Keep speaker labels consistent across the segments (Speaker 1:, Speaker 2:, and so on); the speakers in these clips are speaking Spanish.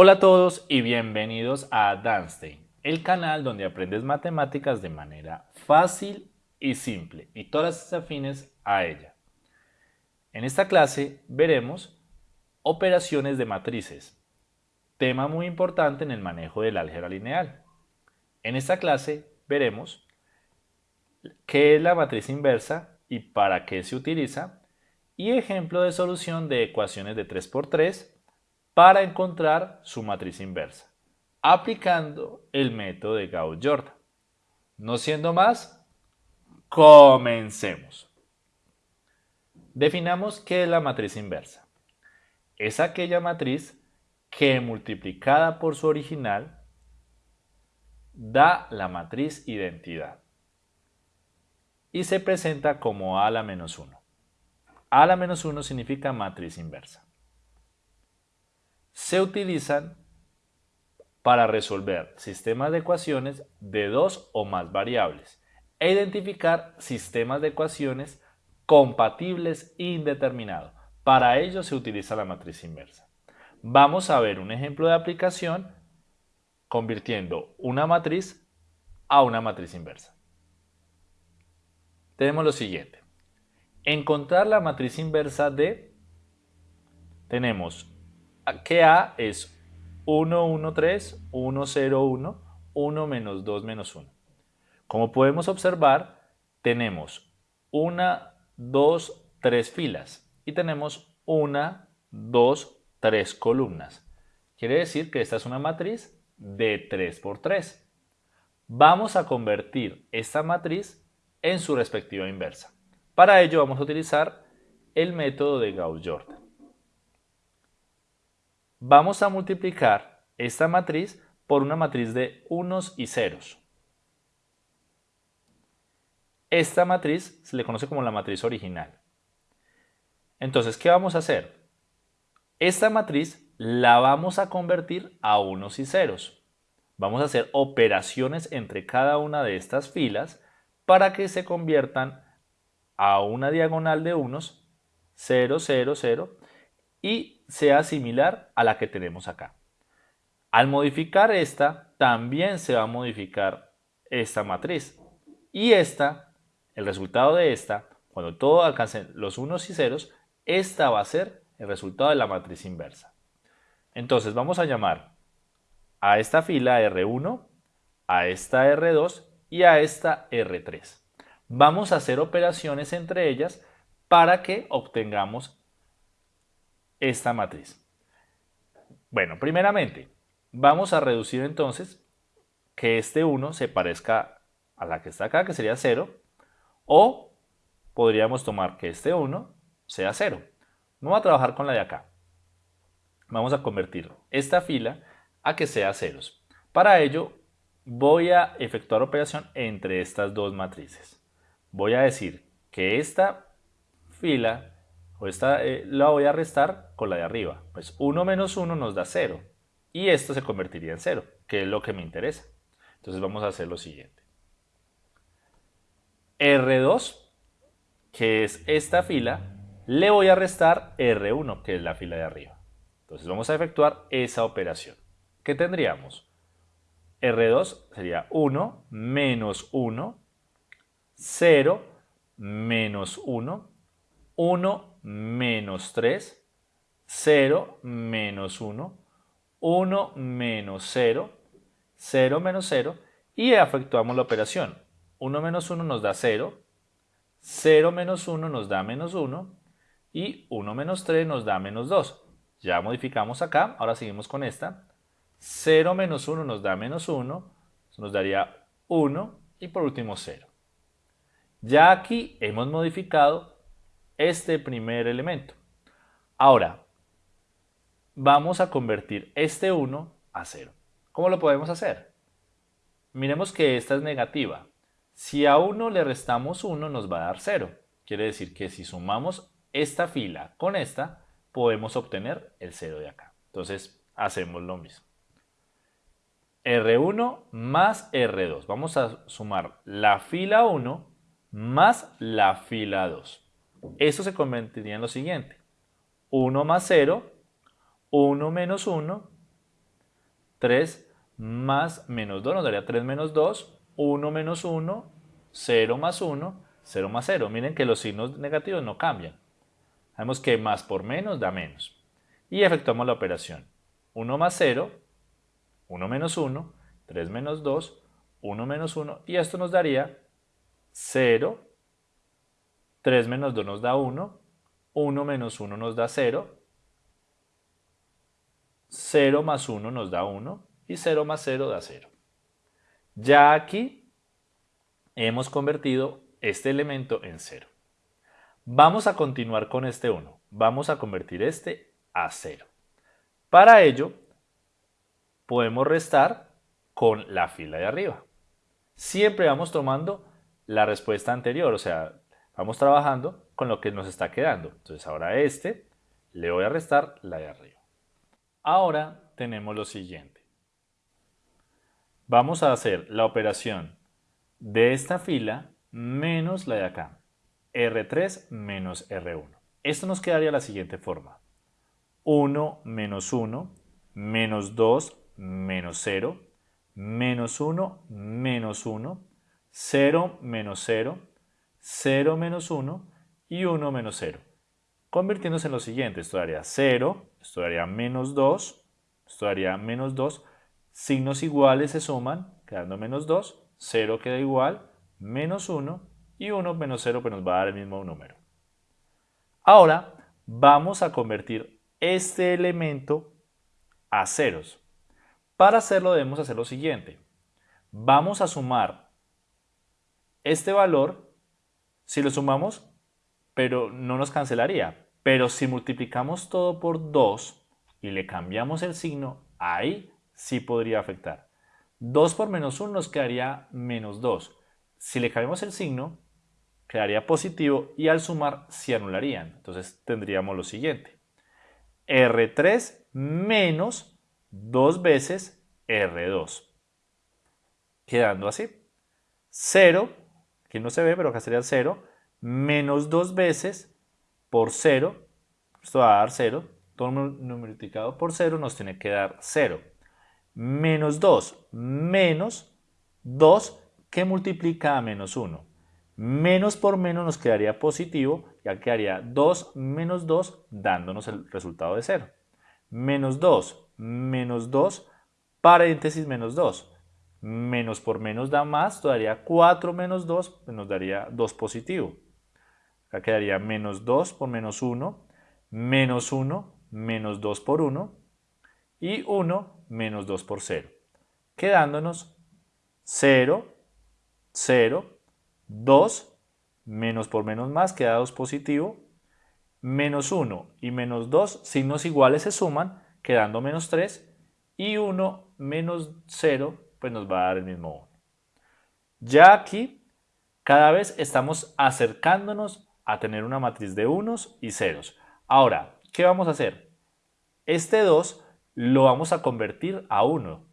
Speaker 1: Hola a todos y bienvenidos a Danstein, el canal donde aprendes matemáticas de manera fácil y simple y todas las afines a ella. En esta clase veremos operaciones de matrices, tema muy importante en el manejo del álgebra lineal. En esta clase veremos qué es la matriz inversa y para qué se utiliza y ejemplo de solución de ecuaciones de 3x3 para encontrar su matriz inversa, aplicando el método de Gauss-Jordan. No siendo más, comencemos. Definamos qué es la matriz inversa. Es aquella matriz que multiplicada por su original da la matriz identidad y se presenta como A la menos 1. A a la menos 1 significa matriz inversa se utilizan para resolver sistemas de ecuaciones de dos o más variables e identificar sistemas de ecuaciones compatibles indeterminados. Para ello se utiliza la matriz inversa. Vamos a ver un ejemplo de aplicación convirtiendo una matriz a una matriz inversa. Tenemos lo siguiente. Encontrar la matriz inversa de, tenemos que A es 1, 1, 3, 1, 0, 1, 1 menos 2 menos 1. Como podemos observar, tenemos 1, 2, 3 filas y tenemos 1, 2, 3 columnas. Quiere decir que esta es una matriz de 3 por 3. Vamos a convertir esta matriz en su respectiva inversa. Para ello vamos a utilizar el método de Gauss-Jordan vamos a multiplicar esta matriz por una matriz de unos y ceros. Esta matriz se le conoce como la matriz original. Entonces, ¿qué vamos a hacer? Esta matriz la vamos a convertir a unos y ceros. Vamos a hacer operaciones entre cada una de estas filas para que se conviertan a una diagonal de unos, 0, 0, 0, y sea similar a la que tenemos acá. Al modificar esta, también se va a modificar esta matriz. Y esta, el resultado de esta, cuando todo alcance los unos y ceros, esta va a ser el resultado de la matriz inversa. Entonces vamos a llamar a esta fila R1, a esta R2 y a esta R3. Vamos a hacer operaciones entre ellas para que obtengamos esta matriz? Bueno, primeramente, vamos a reducir entonces que este 1 se parezca a la que está acá, que sería 0, o podríamos tomar que este 1 sea 0. No voy a trabajar con la de acá. Vamos a convertir esta fila a que sea ceros. Para ello, voy a efectuar operación entre estas dos matrices. Voy a decir que esta fila o esta eh, la voy a restar con la de arriba. Pues 1 menos 1 nos da 0 y esto se convertiría en 0, que es lo que me interesa. Entonces vamos a hacer lo siguiente. R2, que es esta fila, le voy a restar R1, que es la fila de arriba. Entonces vamos a efectuar esa operación. ¿Qué tendríamos? R2 sería 1 menos 1, 0 menos 1, 1 menos 3, 0 menos 1, 1 menos 0, 0 menos 0 y efectuamos la operación. 1 menos 1 nos da 0, 0 menos 1 nos da menos 1 y 1 menos 3 nos da menos 2. Ya modificamos acá, ahora seguimos con esta. 0 menos 1 nos da menos 1, nos daría 1 y por último 0. Ya aquí hemos modificado este primer elemento. Ahora, vamos a convertir este 1 a 0. ¿Cómo lo podemos hacer? Miremos que esta es negativa. Si a 1 le restamos 1 nos va a dar 0. Quiere decir que si sumamos esta fila con esta, podemos obtener el 0 de acá. Entonces, hacemos lo mismo. R1 más R2. Vamos a sumar la fila 1 más la fila 2. Esto se convertiría en lo siguiente. 1 más 0, 1 menos 1 3 más menos 2 nos daría 3 menos 2, 1 menos 1, 0 más 1, 0 más 0. Miren que los signos negativos no cambian. Sabemos que más por menos da menos. Y efectuamos la operación. 1 más 0, 1 menos 1, 3 menos 2, 1 menos 1. Y esto nos daría 0, 3 menos 2 nos da 1, 1 menos 1 nos da 0, 0 más 1 nos da 1 y 0 más 0 da 0. Ya aquí hemos convertido este elemento en 0. Vamos a continuar con este 1. Vamos a convertir este a 0. Para ello, podemos restar con la fila de arriba. Siempre vamos tomando la respuesta anterior, o sea, vamos trabajando con lo que nos está quedando. Entonces ahora a este le voy a restar la de arriba. Ahora tenemos lo siguiente. Vamos a hacer la operación de esta fila menos la de acá. R3 menos R1. Esto nos quedaría de la siguiente forma. 1 menos 1, menos 2 menos 0, menos 1 menos 1, 0 menos 0, 0 menos 1 y 1 menos 0. Convirtiéndose en lo siguiente, esto daría 0, esto daría menos 2, esto daría menos 2, signos iguales se suman, quedando menos 2, 0 queda igual, menos 1 y 1 menos 0 pues nos va a dar el mismo número. Ahora vamos a convertir este elemento a ceros. Para hacerlo debemos hacer lo siguiente. Vamos a sumar este valor, si lo sumamos, pero no nos cancelaría. Pero si multiplicamos todo por 2 y le cambiamos el signo, ahí sí podría afectar. 2 por menos 1 nos quedaría menos 2. Si le cambiamos el signo, quedaría positivo y al sumar se anularían. Entonces tendríamos lo siguiente. R3 menos 2 veces R2. Quedando así. 0, aquí no se ve, pero acá sería 0, menos 2 veces por 0, esto va a dar 0, todo multiplicado por 0 nos tiene que dar 0. Menos 2, menos 2 que multiplica a menos 1. Menos por menos nos quedaría positivo, ya quedaría 2 menos 2 dándonos el resultado de 0. Menos 2, menos 2, paréntesis menos 2. Menos por menos da más, daría 4 menos 2, nos daría 2 positivo. Acá quedaría menos 2 por menos 1, menos 1, menos 2 por 1 y 1 menos 2 por 0. Quedándonos 0, 0, 2, menos por menos más, queda 2 positivo, menos 1 y menos 2, signos iguales se suman, quedando menos 3, y 1 menos 0, pues nos va a dar el mismo 1. Ya aquí, cada vez estamos acercándonos a tener una matriz de unos y ceros. Ahora, ¿qué vamos a hacer? Este 2 lo vamos a convertir a 1.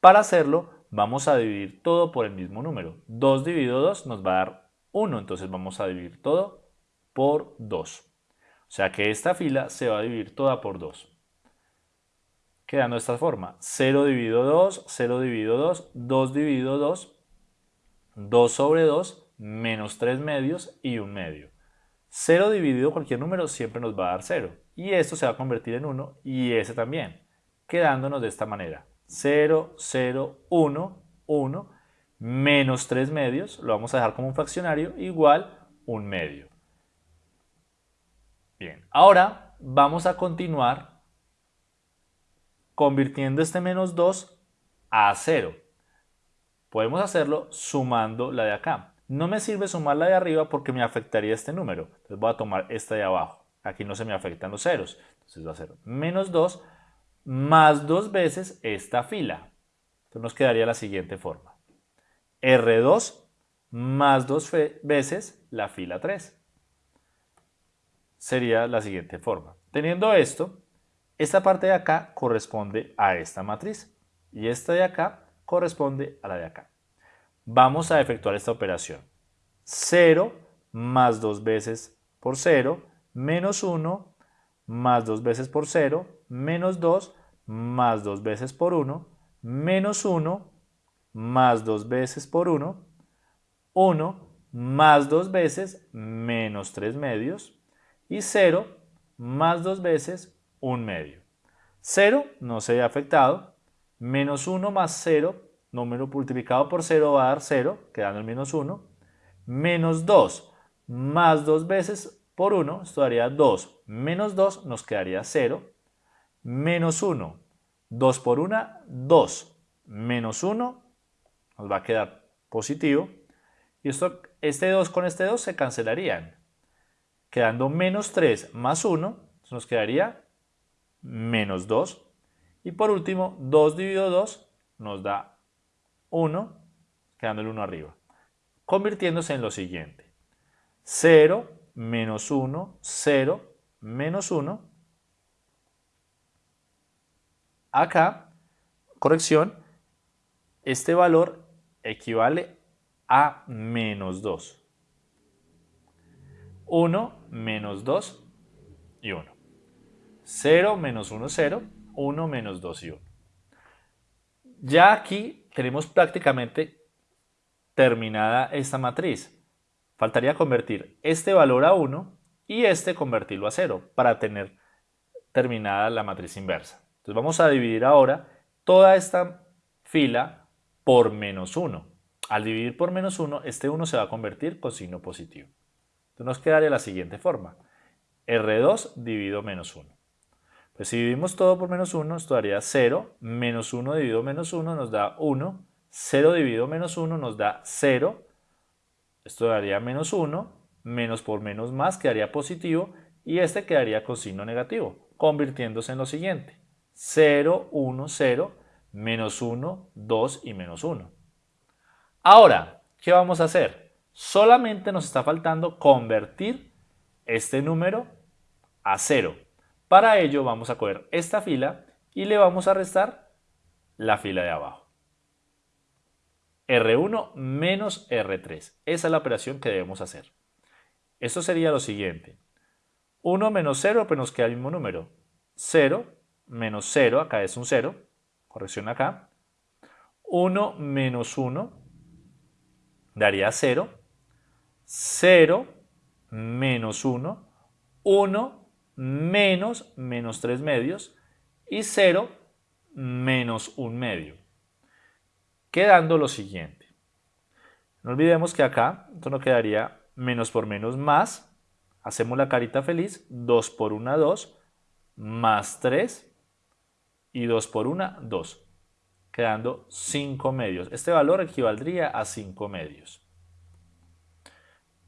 Speaker 1: Para hacerlo, vamos a dividir todo por el mismo número. 2 dividido 2 nos va a dar 1, entonces vamos a dividir todo por 2. O sea que esta fila se va a dividir toda por 2. Quedando de esta forma, 0 dividido 2, 0 dividido 2, 2 dividido 2, 2 sobre 2, menos 3 medios y 1 medio. 0 dividido cualquier número siempre nos va a dar 0. Y esto se va a convertir en 1 y ese también. Quedándonos de esta manera. 0, 0, 1, 1, menos 3 medios, lo vamos a dejar como un fraccionario, igual 1 medio. Bien, ahora vamos a continuar convirtiendo este menos 2 a 0. Podemos hacerlo sumando la de acá. No me sirve sumar la de arriba porque me afectaría este número. Entonces voy a tomar esta de abajo. Aquí no se me afectan los ceros. Entonces va a ser menos 2 más dos veces esta fila. Entonces nos quedaría la siguiente forma. R2 más dos veces la fila 3. Sería la siguiente forma. Teniendo esto, esta parte de acá corresponde a esta matriz y esta de acá corresponde a la de acá. Vamos a efectuar esta operación. 0 más 2 veces por 0, menos 1 más 2 veces por 0, menos 2 más 2 veces por 1, menos 1 más 2 veces por 1, 1 más 2 veces menos 3 medios y 0 más 2 veces 1 medio. 0 no se ve afectado, menos 1 más 0, número multiplicado por 0 va a dar 0, quedando el menos 1, menos 2 más 2 veces por 1, esto daría 2, menos 2 nos quedaría 0, menos 1, 2 por 1, 2, menos 1 nos va a quedar positivo, y esto, este 2 con este 2 se cancelarían, quedando menos 3 más 1, nos quedaría menos 2, y por último 2 dividido 2 nos da 1, quedando el 1 arriba, convirtiéndose en lo siguiente, 0 menos 1, 0, menos 1. Acá, corrección, este valor equivale a menos 2. 1 menos 2 y 1. 0 menos 1, 0. 1 menos 2 y 1. Ya aquí tenemos prácticamente terminada esta matriz. Faltaría convertir este valor a 1 y este convertirlo a 0 para tener terminada la matriz inversa. Entonces vamos a dividir ahora toda esta fila por menos 1. Al dividir por menos 1, este 1 se va a convertir con signo positivo. Entonces nos quedaría la siguiente forma. R2 dividido menos 1. Pues si dividimos todo por menos 1, esto daría 0, menos 1 dividido menos 1 nos da 1, 0 dividido menos 1 nos da 0, esto daría menos 1, menos por menos más quedaría positivo y este quedaría con signo negativo, convirtiéndose en lo siguiente. 0, 1, 0, menos 1, 2 y menos 1. Ahora, ¿qué vamos a hacer? Solamente nos está faltando convertir este número a 0. Para ello vamos a coger esta fila y le vamos a restar la fila de abajo. R1 menos R3. Esa es la operación que debemos hacer. Esto sería lo siguiente. 1 menos 0, pues nos queda el mismo número. 0 menos 0, acá es un 0, corrección acá. 1 menos 1 daría 0. 0 menos 1, 1 menos menos 3 medios y 0 menos 1 medio quedando lo siguiente. No olvidemos que acá esto nos quedaría menos por menos más, hacemos la carita feliz, 2 por 1, 2, más 3 y 2 por 1, 2, quedando 5 medios. Este valor equivaldría a 5 medios.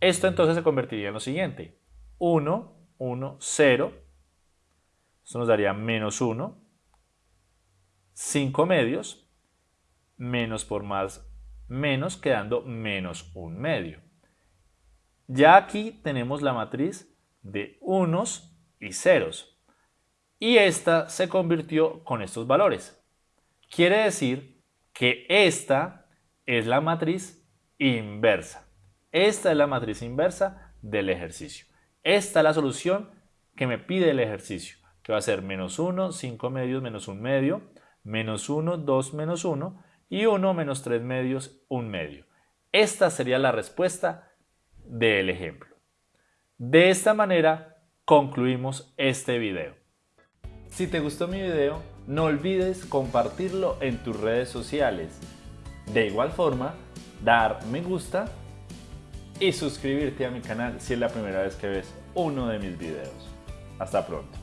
Speaker 1: Esto entonces se convertiría en lo siguiente, 1, 1, 0, esto nos daría menos 1, 5 medios, menos por más menos, quedando menos un medio. Ya aquí tenemos la matriz de unos y ceros. Y esta se convirtió con estos valores. Quiere decir que esta es la matriz inversa. Esta es la matriz inversa del ejercicio. Esta es la solución que me pide el ejercicio, que va a ser menos 1, 5 medios menos 1 medio, menos 1, 2 menos 1, y 1 menos 3 medios, 1 medio. Esta sería la respuesta del ejemplo. De esta manera concluimos este video. Si te gustó mi video, no olvides compartirlo en tus redes sociales. De igual forma, dar me gusta y suscribirte a mi canal si es la primera vez que ves uno de mis videos. Hasta pronto.